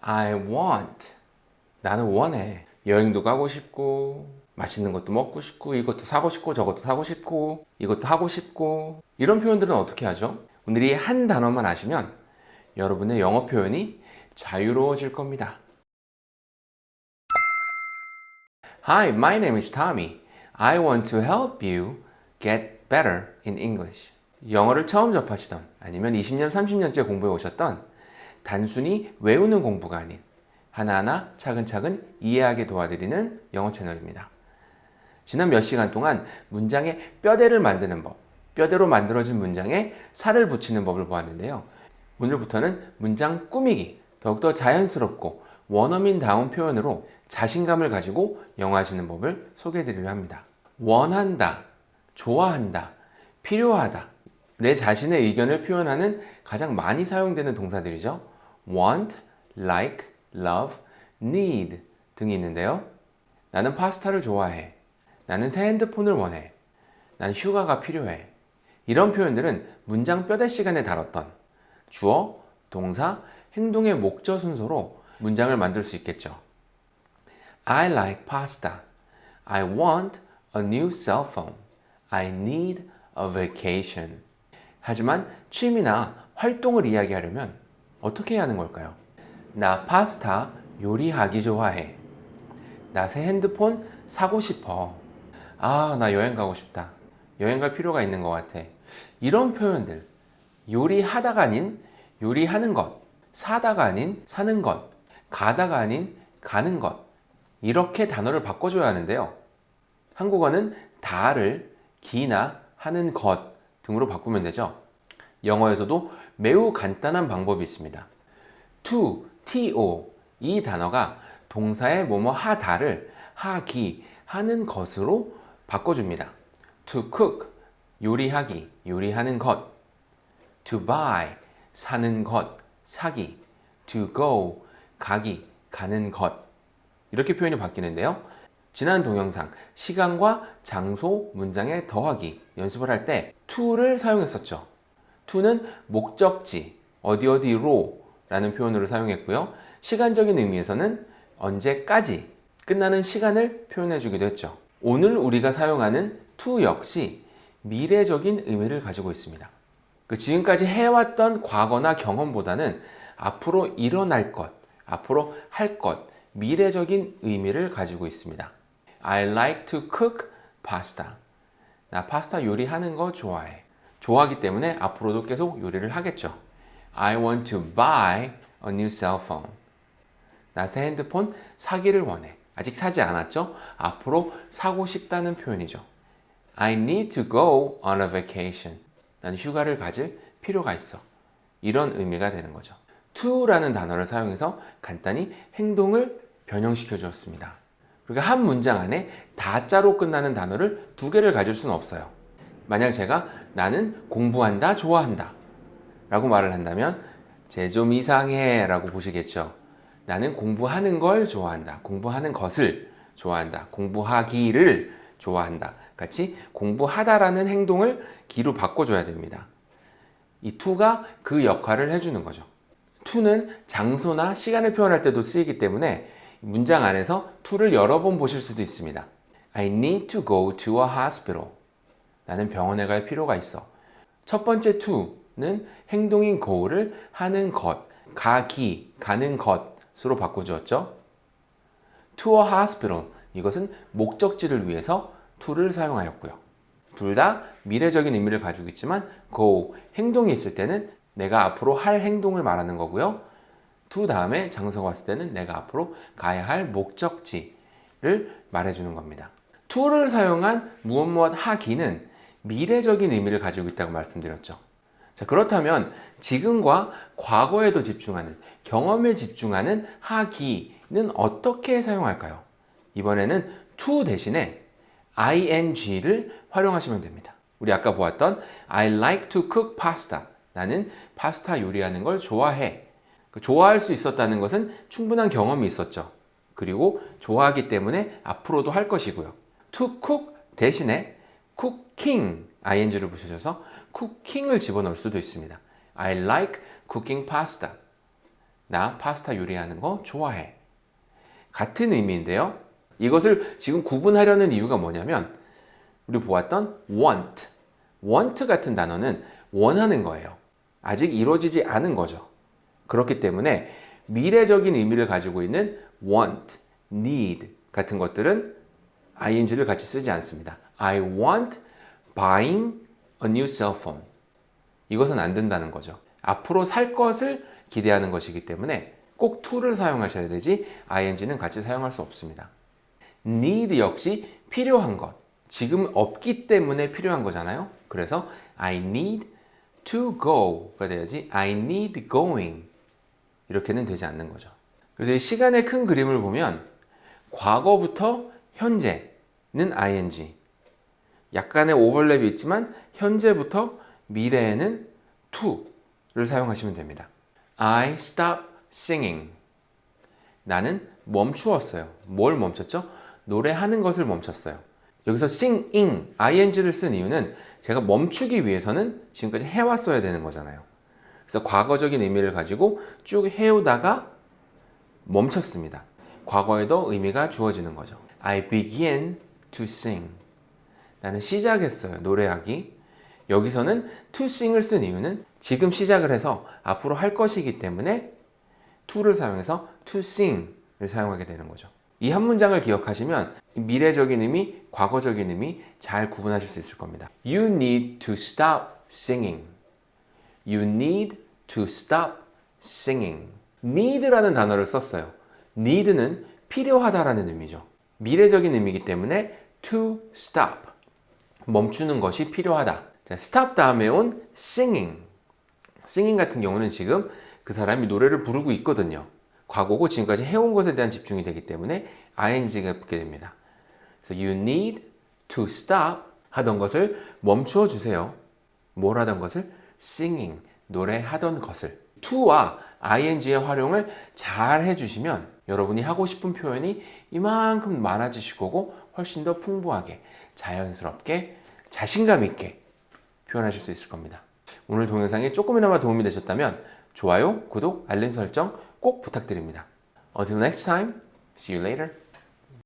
I want. 나는 원해. 여행도 가고 싶고, 맛있는 것도 먹고 싶고, 이것도 사고 싶고, 저것도 사고 싶고, 이것도 하고 싶고. 이런 표현들은 어떻게 하죠? 오늘 이 한 단어만 아시면 여러분의 영어 표현이 자유로워질 겁니다. Hi, my name is Tommy. I want to help you get better in English. 영어를 처음 접하시던 아니면 20년, 30년째 공부해 오셨던 단순히 외우는 공부가 아닌 하나하나 차근차근 이해하게 도와드리는 영어 채널입니다. 지난 몇 시간 동안 문장의 뼈대를 만드는 법, 뼈대로 만들어진 문장에 살을 붙이는 법을 보았는데요. 오늘부터는 문장 꾸미기, 더욱더 자연스럽고 원어민다운 표현으로 자신감을 가지고 영어하시는 법을 소개해 드리려 합니다. 원한다, 좋아한다, 필요하다. 내 자신의 의견을 표현하는 가장 많이 사용되는 동사들이죠. Want, like, love, need 등이 있는데요. 나는 파스타를 좋아해. 나는 새 핸드폰을 원해. 난 휴가가 필요해. 이런 표현들은 문장 뼈대 시간에 다뤘던 주어, 동사, 행동의 목적 순서로 문장을 만들 수 있겠죠. I like pasta. I want a new cell phone. I need a vacation. 하지만 취미나 활동을 이야기하려면 어떻게 하는 걸까요? 나 파스타 요리하기 좋아해. 나 새 핸드폰 사고 싶어. 아, 나 여행 가고 싶다. 여행 갈 필요가 있는 것 같아. 이런 표현들. 요리하다가 아닌 요리하는 것. 사다가 아닌 사는 것. 가다가 아닌 가는 것. 이렇게 단어를 바꿔줘야 하는데요. 한국어는 다를 기나 하는 것 등으로 바꾸면 되죠. 영어에서도 매우 간단한 방법이 있습니다. to, to 이 단어가 동사의 뭐뭐 하다를 하기, 하는 것으로 바꿔줍니다. to cook, 요리하기, 요리하는 것. to buy, 사는 것, 사기. to go, 가기, 가는 것. 이렇게 표현이 바뀌는데요. 지난 동영상 시간과 장소 문장에 더하기 연습을 할 때 to를 사용했었죠. To는 목적지 어디 어디로 라는 표현으로 사용했고요. 시간적인 의미에서는 언제까지 끝나는 시간을 표현해 주기도 했죠. 오늘 우리가 사용하는 to 역시 미래적인 의미를 가지고 있습니다. 그 지금까지 해왔던 과거나 경험보다는 앞으로 일어날 것, 앞으로 할 것, 미래적인 의미를 가지고 있습니다. I like to cook pasta. 나 파스타 요리하는 거 좋아해. 좋아하기 때문에 앞으로도 계속 요리를 하겠죠. I want to buy a new cell phone. 나 새 핸드폰 사기를 원해. 아직 사지 않았죠? 앞으로 사고 싶다는 표현이죠. I need to go on a vacation. 난 휴가를 가질 필요가 있어. 이런 의미가 되는 거죠. to라는 단어를 사용해서 간단히 행동을 변형시켜 주었습니다. 그러니까 한 문장 안에 다자로 끝나는 단어를 두 개를 가질 수는 없어요. 만약 제가 나는 공부한다, 좋아한다 라고 말을 한다면 쟤 좀 이상해 라고 보시겠죠. 나는 공부하는 걸 좋아한다. 공부하는 것을 좋아한다. 공부하기를 좋아한다. 같이 공부하다라는 행동을 기로 바꿔줘야 됩니다. 이 to가 그 역할을 해주는 거죠. to는 장소나 시간을 표현할 때도 쓰이기 때문에 문장 안에서 to를 여러 번 보실 수도 있습니다. I need to go to a hospital. 나는 병원에 갈 필요가 있어. 첫 번째 to는 행동인 go를 하는 것, 가기, 가는 것으로 바꿔주었죠. to a hospital. 이것은 목적지를 위해서 to를 사용하였고요. 둘 다 미래적인 의미를 가지고 있지만 go, 행동이 있을 때는 내가 앞으로 할 행동을 말하는 거고요. to 다음에 장소가 왔을 때는 내가 앞으로 가야 할 목적지를 말해주는 겁니다. to를 사용한 무엇 무엇 하기는 미래적인 의미를 가지고 있다고 말씀드렸죠. 자, 그렇다면 지금과 과거에도 집중하는 경험에 집중하는 하기는 어떻게 사용할까요? 이번에는 to 대신에 ing를 활용하시면 됩니다. 우리 아까 보았던 I like to cook pasta. 나는 파스타 요리하는 걸 좋아해. 그 좋아할 수 있었다는 것은 충분한 경험이 있었죠. 그리고 좋아하기 때문에 앞으로도 할 것이고요. to cook 대신에 cooking ing를 붙여줘서 cooking을 집어넣을 수도 있습니다. I like cooking pasta. 나 파스타 요리하는 거 좋아해. 같은 의미인데요. 이것을 지금 구분하려는 이유가 뭐냐면 우리 보았던 want, want 같은 단어는 원하는 거예요. 아직 이루어지지 않은 거죠. 그렇기 때문에 미래적인 의미를 가지고 있는 want, need 같은 것들은 ing를 같이 쓰지 않습니다. I want buying a new cell phone. 이것은 안 된다는 거죠. 앞으로 살 것을 기대하는 것이기 때문에 꼭 to를 사용하셔야 되지 ing는 같이 사용할 수 없습니다. need 역시 필요한 것. 지금 없기 때문에 필요한 거잖아요. 그래서 I need to go가 돼야지 I need going 이렇게는 되지 않는 거죠. 그래서 이 시간의 큰 그림을 보면 과거부터 현재는 ing 약간의 오버랩이 있지만 현재부터 미래에는 to를 사용하시면 됩니다. I stop singing 나는 멈추었어요. 뭘 멈췄죠? 노래하는 것을 멈췄어요. 여기서 singing, ing를 쓴 이유는 제가 멈추기 위해서는 지금까지 해왔어야 되는 거잖아요. 그래서 과거적인 의미를 가지고 쭉 해오다가 멈췄습니다. 과거에도 의미가 주어지는 거죠. I begin to sing. 나는 시작했어요. 노래하기. 여기서는 to sing을 쓴 이유는 지금 시작을 해서 앞으로 할 것이기 때문에 to를 사용해서 to sing을 사용하게 되는 거죠. 이 한 문장을 기억하시면 미래적인 의미, 과거적인 의미 잘 구분하실 수 있을 겁니다. You need to stop singing. You need to stop singing. need라는 단어를 썼어요. need는 필요하다라는 의미죠. 미래적인 의미이기 때문에 to stop. 멈추는 것이 필요하다. 자, stop 다음에 온 singing. singing 같은 경우는 지금 그 사람이 노래를 부르고 있거든요. 과거고 지금까지 해온 것에 대한 집중이 되기 때문에 ing가 붙게 됩니다. 그래서 you need to stop 하던 것을 멈추어 주세요. 뭘 하던 것을? singing, 노래하던 것을. to와 ing의 활용을 잘 해주시면 여러분이 하고 싶은 표현이 이만큼 많아지실 거고 훨씬 더 풍부하게 자연스럽게 자신감 있게 표현하실 수 있을 겁니다. 오늘 동영상이 조금이나마 도움이 되셨다면 좋아요, 구독, 알림 설정 꼭 부탁드립니다. Until next time, see you later.